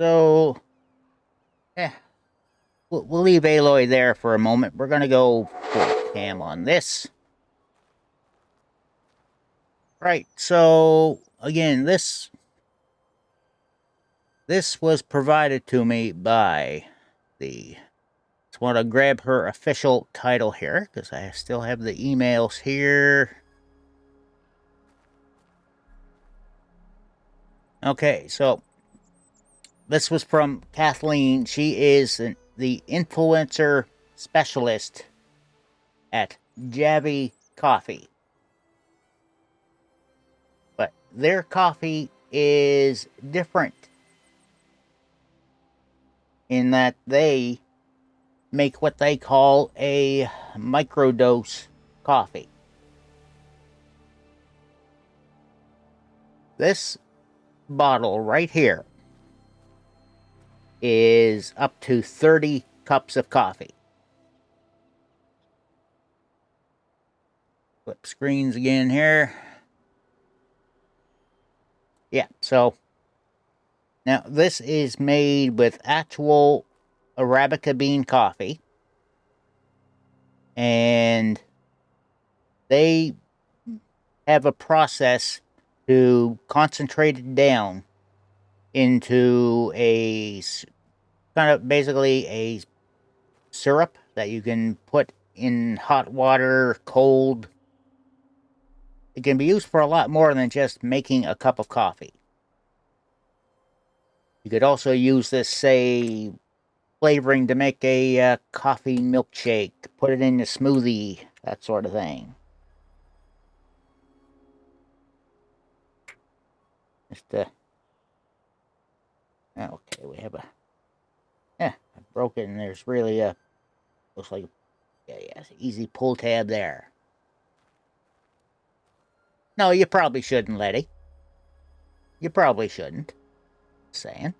So, yeah, we'll, we'll leave Aloy there for a moment. We're going to go full cam on this. Right, so, again, this this was provided to me by the just want to grab her official title here because I still have the emails here. Okay, so this was from Kathleen. She is the influencer specialist at Javy Coffee. But their coffee is different in that they make what they call a microdose coffee. This bottle right here is up to 30 cups of coffee. Flip screens again here. Yeah, so now this is made with actual Arabica bean coffee. And they have a process to concentrate it down into a kind of basically a syrup that you can put in hot water, cold. It can be used for a lot more than just making a cup of coffee. You could also use this, say, flavoring to make a uh, coffee milkshake, put it in a smoothie, that sort of thing. Just, uh, okay, we have a, yeah, I broke it and there's really a, looks like, yeah, yeah, easy pull tab there. No, you probably shouldn't, Letty. You probably shouldn't. saying.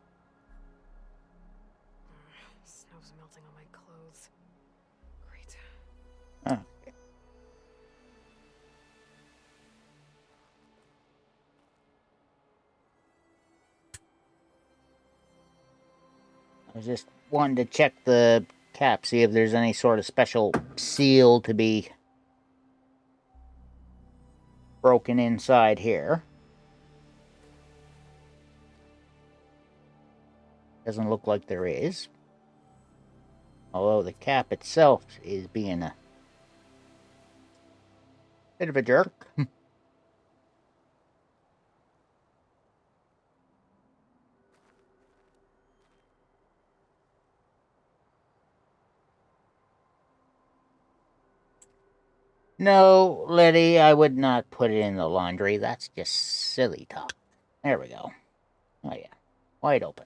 I just wanting to check the cap, see if there's any sort of special seal to be broken inside here. Doesn't look like there is. Although the cap itself is being a bit of a jerk. No, Letty, I would not put it in the laundry. That's just silly talk. There we go. Oh, yeah. Wide open.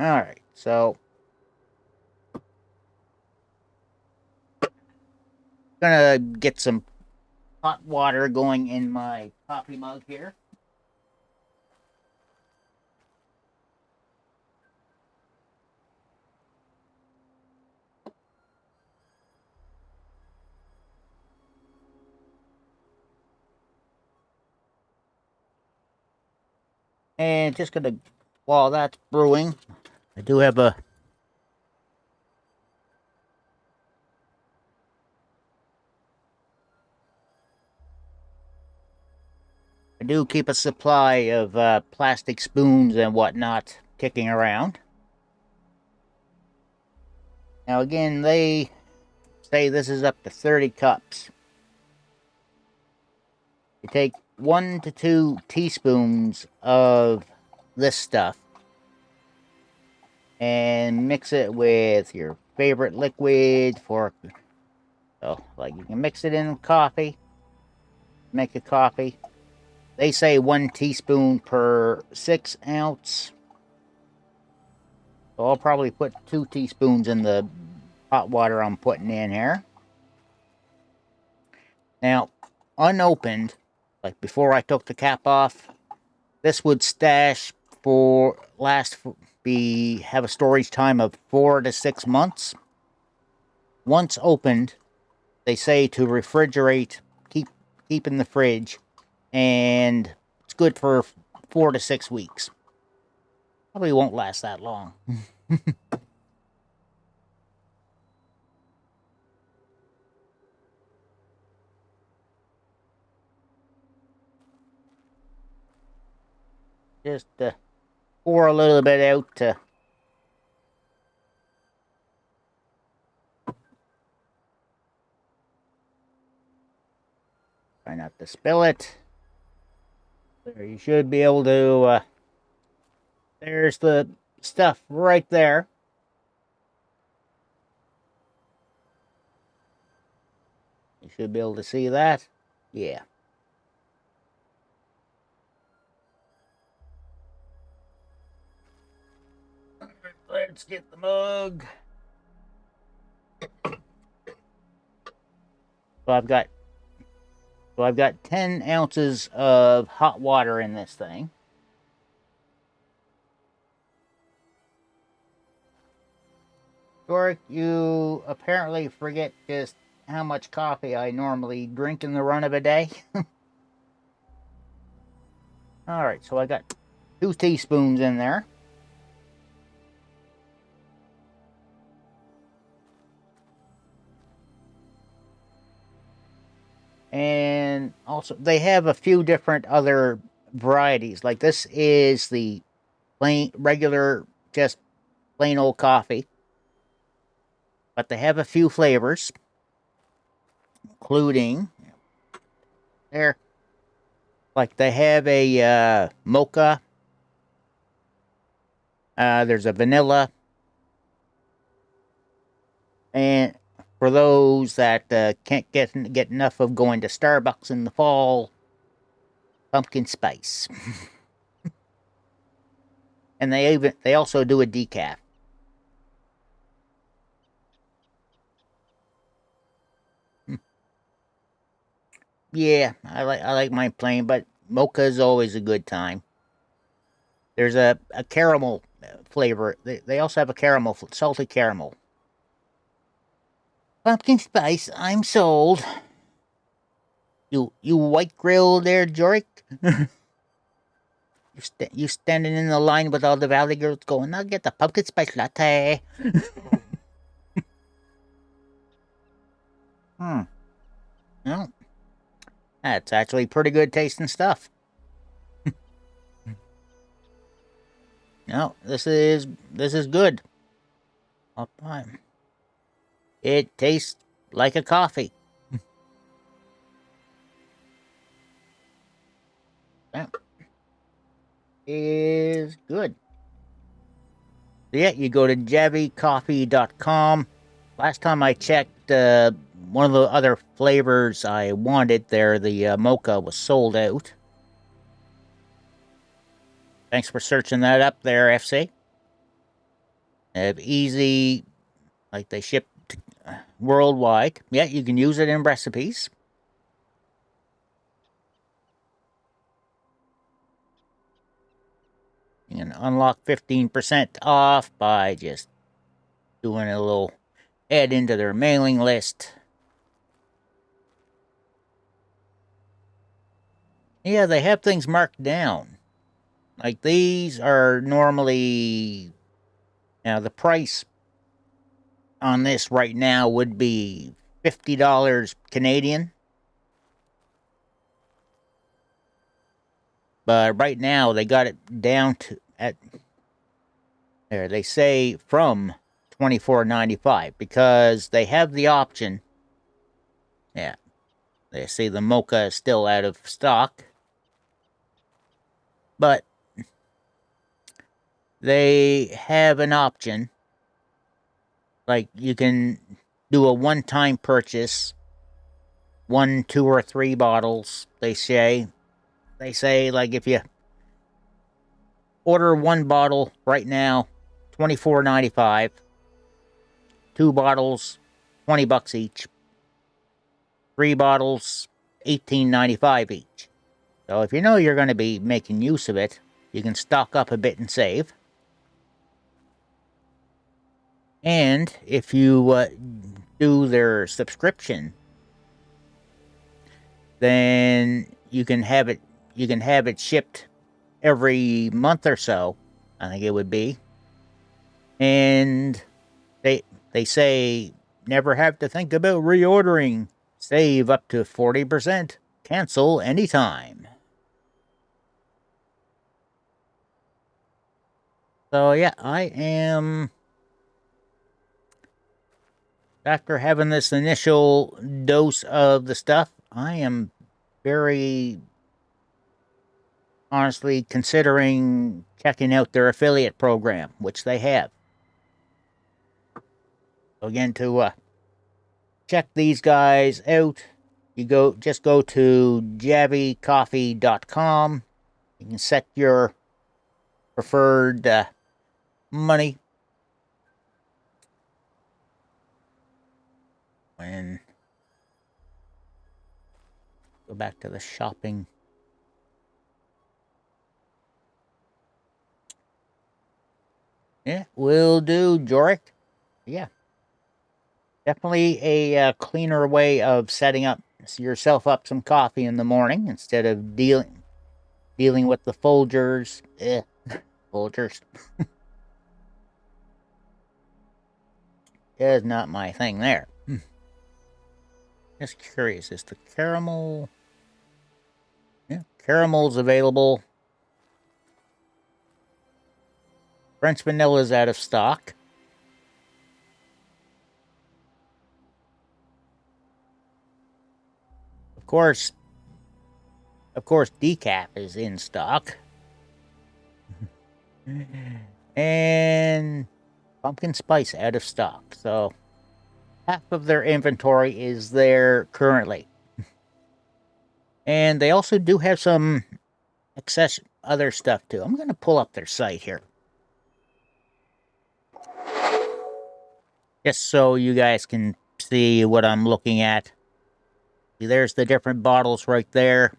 Alright, so... Gonna get some hot water going in my coffee mug here. And just gonna, while that's brewing, I do have a I do keep a supply of uh, plastic spoons and whatnot kicking around. Now again, they say this is up to 30 cups. You take one to two teaspoons of this stuff. And mix it with your favorite liquid for so like you can mix it in coffee. Make a coffee. They say one teaspoon per six ounce. So I'll probably put two teaspoons in the hot water I'm putting in here. Now unopened like before I took the cap off, this would stash for last be have a storage time of four to six months. Once opened, they say to refrigerate, keep keep in the fridge, and it's good for four to six weeks. Probably won't last that long. Just pour a little bit out to try not to spill it. There, you should be able to. Uh, there's the stuff right there. You should be able to see that. Yeah. Let's get the mug. So I've got so I've got 10 ounces of hot water in this thing. Doric, you apparently forget just how much coffee I normally drink in the run of a day. Alright, so I got two teaspoons in there. And also they have a few different other varieties. Like this is the plain regular, just plain old coffee, but they have a few flavors, including there. Like they have a uh, mocha. Uh, there's a vanilla, and for those that uh, can't get get enough of going to Starbucks in the fall, pumpkin spice. and they even they also do a decaf. Hmm. Yeah, I like I like mine plain, but mocha is always a good time. There's a, a caramel uh, flavor. They, they also have a caramel, salty caramel. Pumpkin spice, I'm sold. You you white grill there, Jorik? you st you standing in the line with all the valley girls going, I'll get the pumpkin spice latte. hmm. Well, that's actually pretty good tasting stuff. no, this is this is good. Up time. It tastes like a coffee. that is good. So yeah, you go to javycoffee.com. Last time I checked, uh, one of the other flavors I wanted there, the uh, mocha, was sold out. Thanks for searching that up there, FC. They have easy, like they ship worldwide. Yeah, you can use it in recipes. You can unlock 15% off by just doing a little add into their mailing list. Yeah, they have things marked down. Like these are normally now the price on this right now would be $50 Canadian. But right now they got it down to at there they say from 24.95 because they have the option yeah they say the mocha is still out of stock but they have an option like you can do a one-time purchase, one, two, or three bottles. They say, they say like if you order one bottle right now, twenty four ninety five. Two bottles, twenty bucks each. Three bottles, eighteen ninety five each. So if you know you're going to be making use of it, you can stock up a bit and save. And if you uh, do their subscription, then you can have it you can have it shipped every month or so. I think it would be. And they they say never have to think about reordering. Save up to 40%. Cancel anytime. So yeah, I am after having this initial dose of the stuff, I am very honestly considering checking out their affiliate program, which they have. Again, to uh, check these guys out, you go just go to javycoffee.com. You can set your preferred uh, money. When go back to the shopping. Yeah, will do, Jorik. Yeah. Definitely a uh, cleaner way of setting up yourself up some coffee in the morning instead of dealing dealing with the Folgers. Eh, Folgers. is not my thing there. Just curious, is the caramel... Yeah, caramel's available. French vanilla is out of stock. Of course, of course, decaf is in stock. and pumpkin spice out of stock. So half of their inventory is there currently. and they also do have some excess other stuff too. I'm going to pull up their site here. Just so you guys can see what I'm looking at. See, there's the different bottles right there.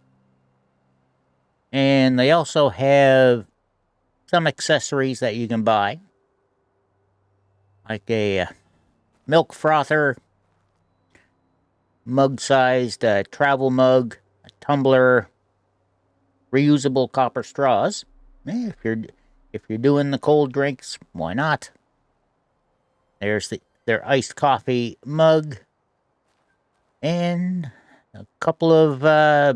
And they also have some accessories that you can buy like a uh, milk frother, mug-sized uh, travel mug, a tumbler, reusable copper straws. Eh, if you're if you're doing the cold drinks, why not? There's the their iced coffee mug, and a couple of uh,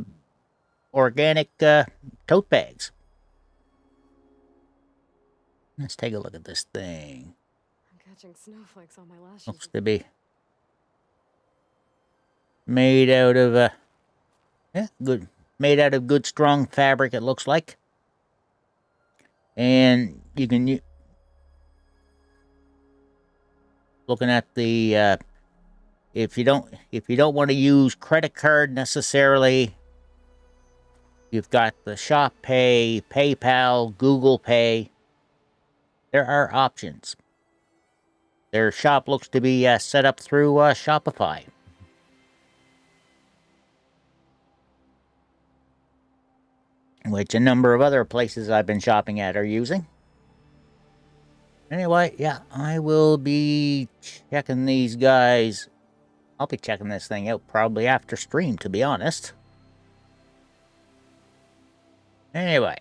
organic uh, tote bags. Let's take a look at this thing catching snowflakes on my lashes. Looks to be made out of a uh, yeah, good made out of good strong fabric it looks like. And you can looking at the uh, if you don't if you don't want to use credit card necessarily you've got the shop pay paypal google pay there are options their shop looks to be uh, set up through uh, Shopify. Which a number of other places I've been shopping at are using. Anyway, yeah, I will be checking these guys. I'll be checking this thing out probably after stream, to be honest. Anyway.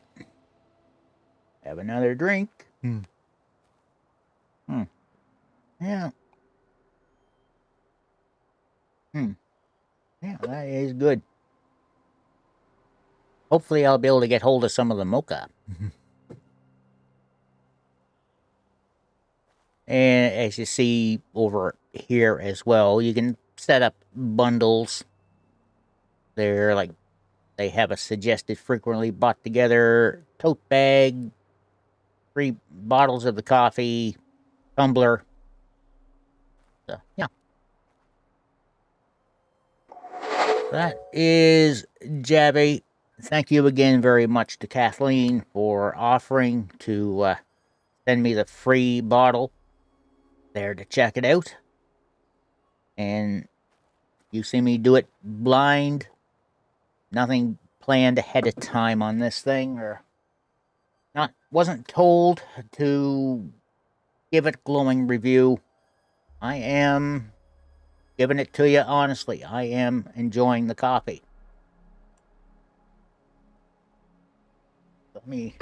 Have another drink. Hmm. Yeah. Hmm. Yeah, that is good. Hopefully I'll be able to get hold of some of the mocha. and as you see over here as well, you can set up bundles. They're like, they have a suggested frequently bought together tote bag, three bottles of the coffee, tumbler, yeah. That is Javy. Thank you again very much to Kathleen for offering to uh, send me the free bottle there to check it out. And you see me do it blind. Nothing planned ahead of time on this thing or not wasn't told to give it glowing review. I am giving it to you honestly. I am enjoying the coffee. Let me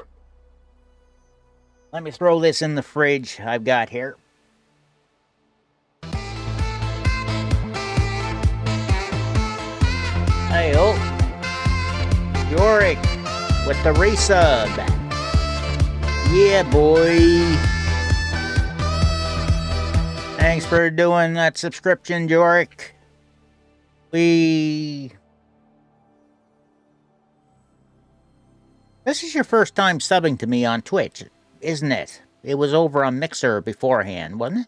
let me throw this in the fridge I've got here. Hey, oh. Yorick with the resub. Yeah, boy. Thanks for doing that subscription, Jorik. We. This is your first time subbing to me on Twitch, isn't it? It was over on Mixer beforehand, wasn't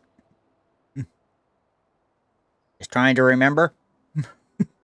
it? Just trying to remember.